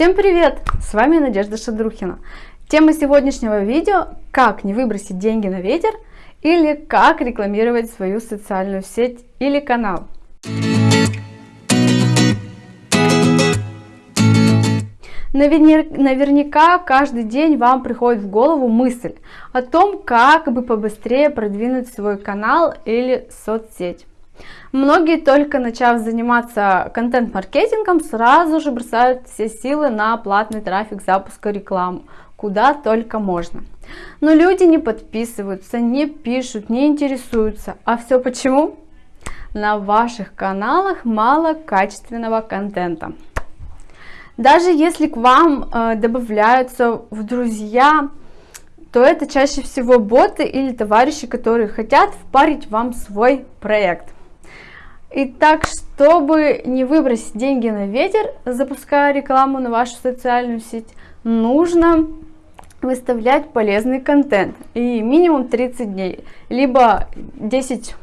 Всем привет! С вами Надежда Шадрухина. Тема сегодняшнего видео – как не выбросить деньги на ветер или как рекламировать свою социальную сеть или канал. Наверняка каждый день вам приходит в голову мысль о том, как бы побыстрее продвинуть свой канал или соцсеть. Многие, только начав заниматься контент-маркетингом, сразу же бросают все силы на платный трафик запуска рекламы, куда только можно. Но люди не подписываются, не пишут, не интересуются. А все почему? На ваших каналах мало качественного контента. Даже если к вам э, добавляются в друзья, то это чаще всего боты или товарищи, которые хотят впарить вам свой проект. Итак, чтобы не выбросить деньги на ветер, запуская рекламу на вашу социальную сеть, нужно выставлять полезный контент и минимум 30 дней, либо 10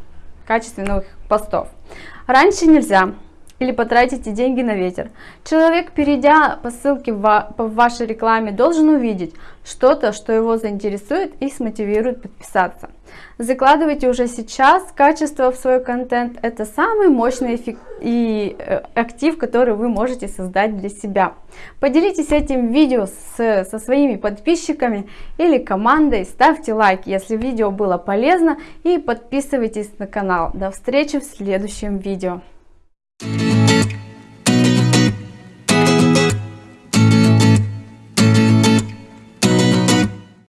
качественных постов. Раньше нельзя или потратите деньги на ветер. Человек, перейдя по ссылке в, вашей рекламе, должен увидеть что-то, что его заинтересует и смотивирует подписаться. Закладывайте уже сейчас качество в свой контент. Это самый мощный эффект и э, актив, который вы можете создать для себя. Поделитесь этим видео с, со своими подписчиками или командой. Ставьте лайк, если видео было полезно и подписывайтесь на канал. До встречи в следующем видео.